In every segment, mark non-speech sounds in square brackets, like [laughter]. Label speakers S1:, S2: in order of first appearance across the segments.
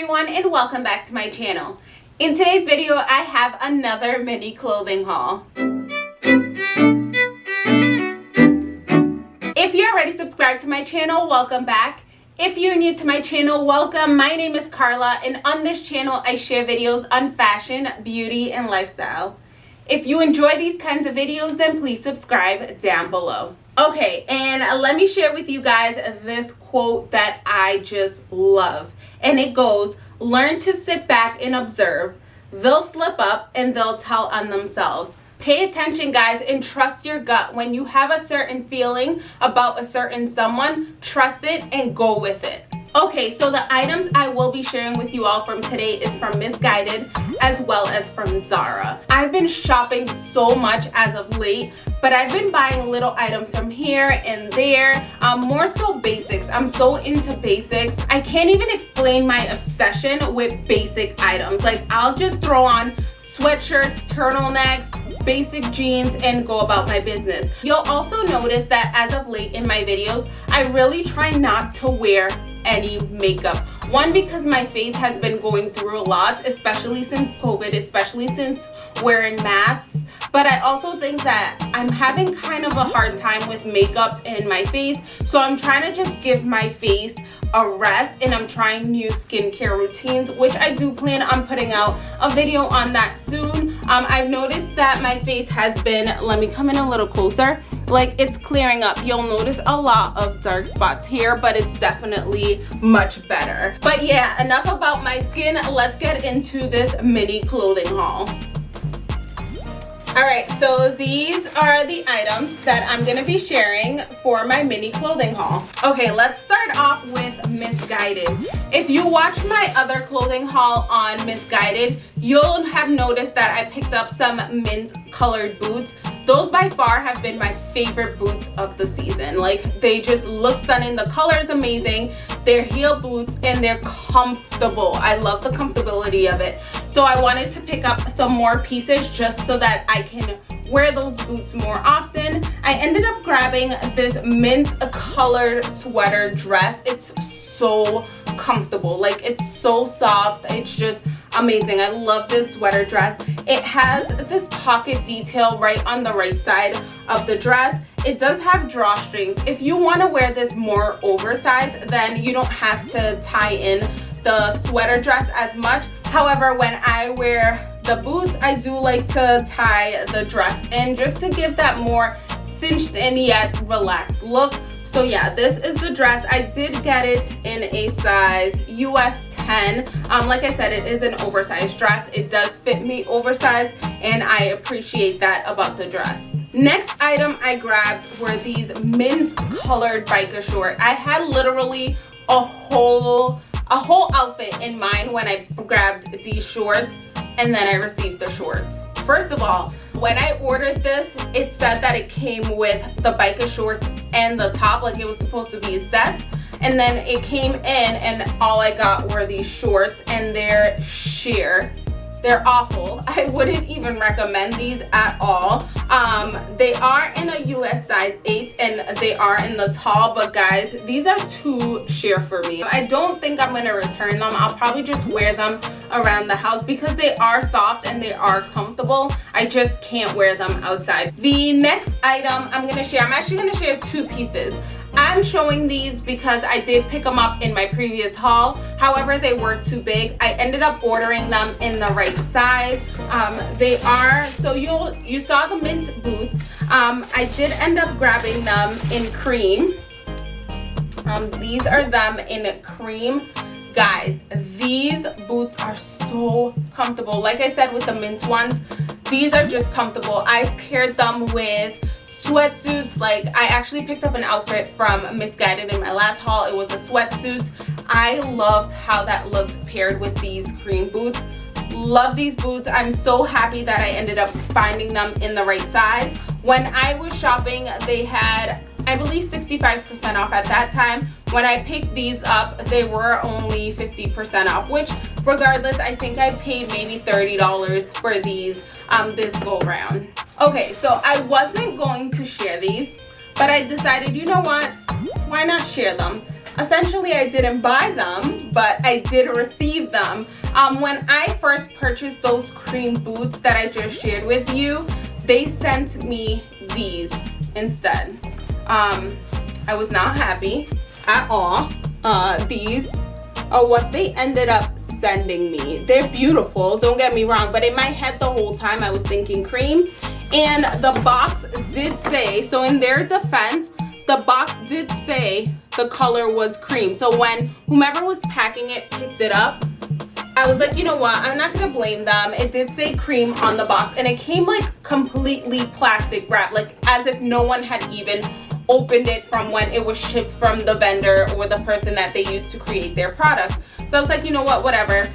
S1: everyone and welcome back to my channel. In today's video, I have another mini clothing haul. If you're already subscribed to my channel, welcome back. If you're new to my channel, welcome. My name is Carla and on this channel, I share videos on fashion, beauty, and lifestyle. If you enjoy these kinds of videos, then please subscribe down below. Okay, and let me share with you guys this quote that I just love. And it goes, learn to sit back and observe. They'll slip up and they'll tell on themselves. Pay attention, guys, and trust your gut. When you have a certain feeling about a certain someone, trust it and go with it. Okay, so the items I will be sharing with you all from today is from Missguided as well as from Zara. I've been shopping so much as of late, but I've been buying little items from here and there, um, more so basics. I'm so into basics. I can't even explain my obsession with basic items. Like I'll just throw on sweatshirts, turtlenecks, basic jeans and go about my business. You'll also notice that as of late in my videos, I really try not to wear any makeup. One because my face has been going through a lot especially since covid especially since wearing masks. But I also think that I'm having kind of a hard time with makeup in my face. So I'm trying to just give my face a rest and I'm trying new skincare routines which I do plan on putting out a video on that soon um, I've noticed that my face has been let me come in a little closer. Like it's clearing up. You'll notice a lot of dark spots here but it's definitely much better. But yeah enough about my skin. Let's get into this mini clothing haul all right so these are the items that i'm to be sharing for my mini clothing haul okay let's start off with Missguided. if you watch my other clothing haul on Missguided, you'll have noticed that i picked up some mint colored boots those by far have been my favorite boots of the season. Like they just look stunning. The color is amazing. They're heel boots and they're comfortable. I love the comfortability of it. So i wanted to pick up some more pieces just so that i can wear those boots more often. I ended up grabbing this mint colored sweater dress. It's so comfortable. Like it's so soft. It's just amazing. I love this sweater dress it has this pocket detail right on the right side of the dress. It does have drawstrings. If you want to wear this more oversized then you don't have to tie in the sweater dress as much. However when i wear the boots i do like to tie the dress in just to give that more cinched in yet relaxed look. So yeah this is the dress. I did get it in a size us 10 um like i said it is an oversized dress. It does fit me oversized and i appreciate that about the dress. Next item i grabbed were these mint colored biker shorts. I had literally a whole a whole outfit in mind when i grabbed these shorts and then i received the shorts. First of all when i ordered this it said that it came with the biker shorts and the top like it was supposed to be a set and then it came in and all I got were these shorts and they're sheer. They're awful. [laughs] I wouldn't even recommend these at all. Um they are in a us size 8 and they are in the tall but guys these are too sheer for me. I don't think i'm gonna return them. I'll probably just wear them around the house because they are soft and they are comfortable. I just can't wear them outside. The next item i'm gonna share i'm actually gonna share two pieces I'm showing these because I did pick them up in my previous haul. However, they were too big. I ended up ordering them in the right size. Um, they are, so you you saw the mint boots. Um, I did end up grabbing them in cream. Um, these are them in cream. Guys, these boots are so comfortable. Like I said with the mint ones, these are just comfortable. I've paired them with sweatsuits. Like i actually picked up an outfit from Missguided in my last haul. It was a sweatsuit. I loved how that looked paired with these cream boots. Love these boots. I'm so happy that i ended up finding them in the right size. When i was shopping they had i believe 65 percent off at that time. When i picked these up they were only 50 percent off which regardless i think i paid maybe 30 dollars for these um this go round okay so i wasn't going to share these but i decided you know what why not share them essentially I didn't buy them, but I did receive them. Um, when I first purchased those cream boots that I just shared with you, they sent me these instead. Um, I was not happy at all. Uh, these are what they ended up sending me. They're beautiful, don't get me wrong, but in my head the whole time I was thinking cream. And the box did say, so in their defense, the box did say the color was cream. So when whomever was packing it picked it up, I was like, you know what? I'm not gonna blame them. It did say cream on the box and it came like completely plastic wrap, like as if no one had even opened it from when it was shipped from the vendor or the person that they used to create their product. So I was like, you know what, whatever.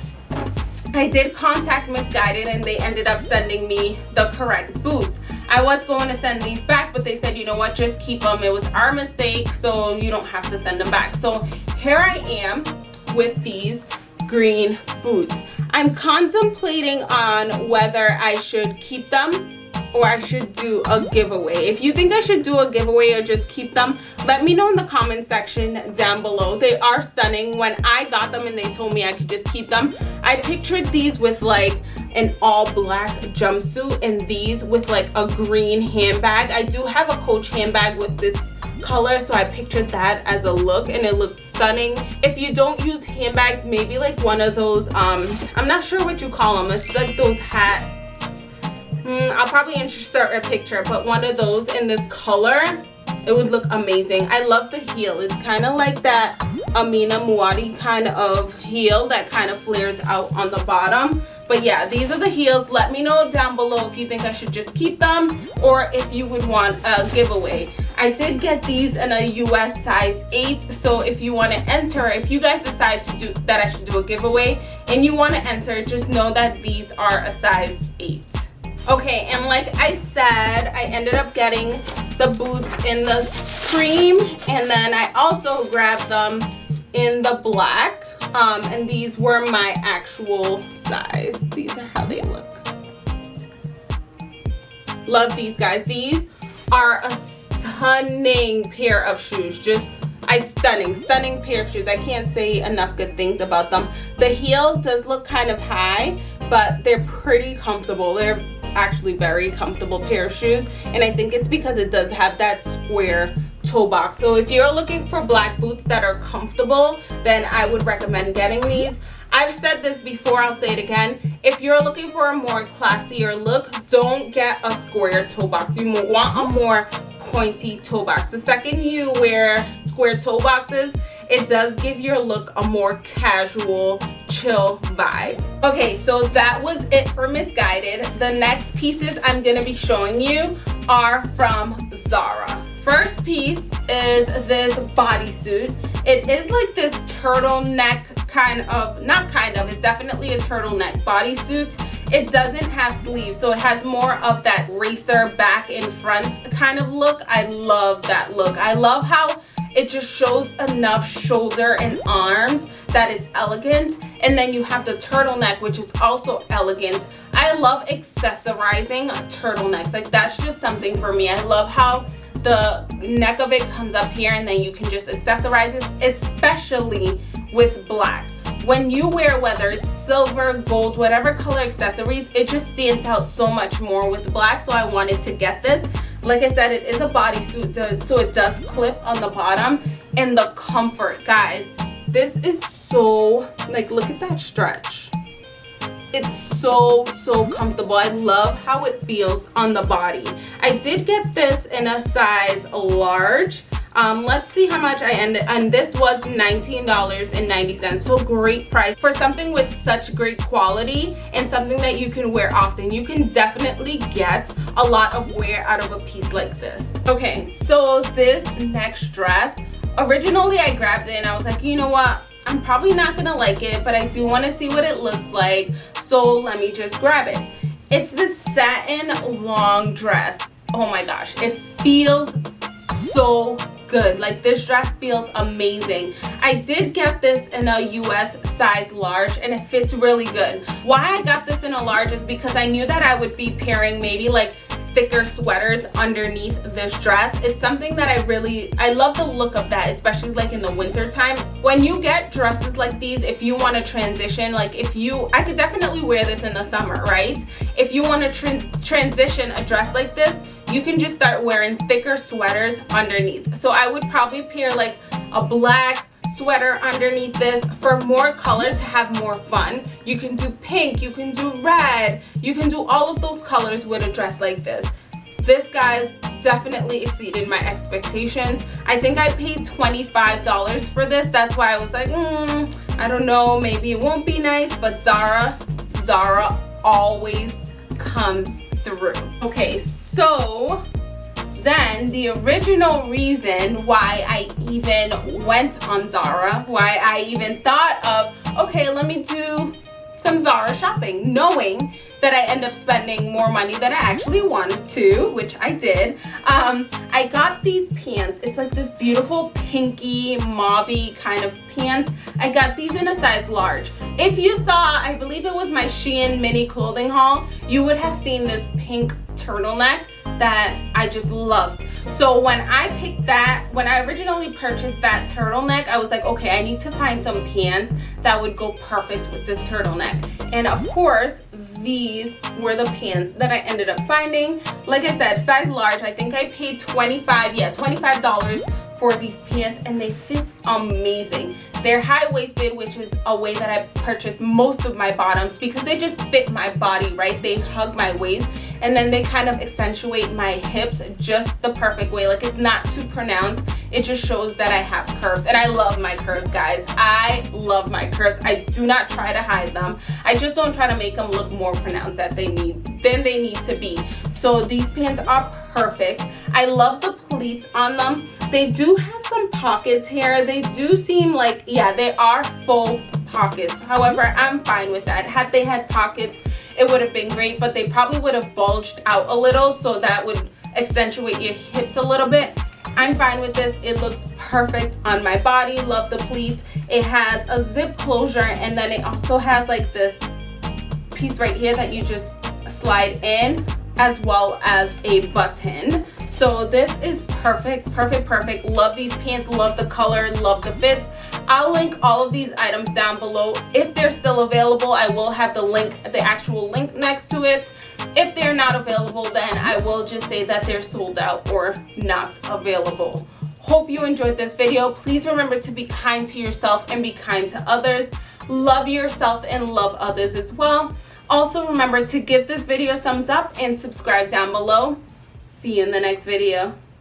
S1: I did contact Missguided and they ended up sending me the correct boots. I was going to send these back, but they said, you know what, just keep them. It was our mistake, so you don't have to send them back. So here I am with these green boots. I'm contemplating on whether I should keep them or I should do a giveaway. If you think I should do a giveaway or just keep them, let me know in the comment section down below. They are stunning. When I got them and they told me I could just keep them, I pictured these with like an all black jumpsuit and these with like a green handbag. I do have a Coach handbag with this color so I pictured that as a look and it looked stunning if you don't use handbags maybe like one of those um I'm not sure what you call them it's like those hat mm, I'll probably insert a picture but one of those in this color it would look amazing. I love the heel. It's kind of like that Amina Muaddi kind of heel that kind of flares out on the bottom. But yeah these are the heels. Let me know down below if you think I should just keep them or if you would want a giveaway. I did get these in a US size 8 so if you want to enter if you guys decide to do that I should do a giveaway and you want to enter just know that these are a size 8 okay and like i said i ended up getting the boots in the cream and then i also grabbed them in the black. Um, and these were my actual size. These are how they look. Love these guys. These are a stunning pair of shoes. Just I stunning stunning pair of shoes. I can't say enough good things about them. The heel does look kind of high but they're pretty comfortable. They're actually very comfortable pair of shoes. And I think it's because it does have that square toe box. So if you're looking for black boots that are comfortable then I would recommend getting these. I've said this before I'll say it again. If you're looking for a more classier look don't get a square toe box. You want a more pointy toe box. The second you wear square toe boxes it does give your look a more casual chill vibe. Okay so that was it for missguided. The next pieces i'm gonna be showing you are from zara. First piece is this bodysuit. It is like this turtleneck kind of not kind of it's definitely a turtleneck bodysuit. It doesn't have sleeves so it has more of that racer back in front kind of look. I love that look. I love how it just shows enough shoulder and arms that is elegant. And then you have the turtleneck which is also elegant. I love accessorizing turtlenecks. Like that's just something for me. I love how the neck of it comes up here and then you can just accessorize it especially with black. When you wear whether it's silver gold whatever color accessories it just stands out so much more with black. So i wanted to get this like i said it is a bodysuit so it does clip on the bottom and the comfort. Guys this is so like look at that stretch. It's so so comfortable. I love how it feels on the body. I did get this in a size large um, let's see how much i ended and this was $19.90 so great price for something with such great quality and something that you can wear often. You can definitely get a lot of wear out of a piece like this. Okay so this next dress originally i grabbed it and i was like you know what? I'm probably not gonna like it but i do want to see what it looks like so let me just grab it. It's this satin long dress. Oh my gosh it feels so good. Like this dress feels amazing. I did get this in a us size large and it fits really good. Why i got this in a large is because i knew that i would be pairing maybe like thicker sweaters underneath this dress. It's something that i really i love the look of that especially like in the winter time. When you get dresses like these if you want to transition like if you i could definitely wear this in the summer right? If you want to tra transition a dress like this you can just start wearing thicker sweaters underneath. So i would probably pair like a black sweater underneath this for more color to have more fun. You can do pink you can do red you can do all of those colors with a dress like this. This guys definitely exceeded my expectations. I think i paid 25 dollars for this. That's why i was like mm, i don't know maybe it won't be nice but zara zara always comes through. Okay so then the original reason why I even went on Zara, why I even thought of, okay, let me do some Zara shopping, knowing that I end up spending more money than I actually wanted to, which I did. Um, I got these pants. It's like this beautiful pinky, mauve kind of pants. I got these in a size large. If you saw, I believe it was my Shein mini clothing haul, you would have seen this pink turtleneck that I just loved. So when I picked that, when I originally purchased that turtleneck, I was like, okay, I need to find some pants that would go perfect with this turtleneck. And of course, these were the pants that I ended up finding. Like I said, size large. I think I paid 25, yeah, $25 for these pants and they fit amazing. They're high-waisted, which is a way that I purchase most of my bottoms because they just fit my body, right? They hug my waist and then they kind of accentuate my hips just the perfect way. Like it's not too pronounced. It just shows that I have curves and I love my curves, guys. I love my curves. I do not try to hide them. I just don't try to make them look more pronounced that they need than they need to be. So these pants are perfect. I love the pleats on them. Um, um, they do have some pockets here. They do seem like, yeah, they are full pockets. However, I'm fine with that. Had they had pockets, it would have been great, but they probably would have bulged out a little, so that would accentuate your hips a little bit. I'm fine with this. It looks perfect on my body. Love the pleats. It has a zip closure, and then it also has like this piece right here that you just slide in as well as a button so this is perfect perfect perfect. Love these pants love the color love the fit i'll link all of these items down below. If they're still available i will have the link the actual link next to it. If they're not available then i will just say that they're sold out or not available. Hope you enjoyed this video. Please remember to be kind to yourself and be kind to others. Love yourself and love others as well. Also remember to give this video a thumbs up and subscribe down below see you in the next video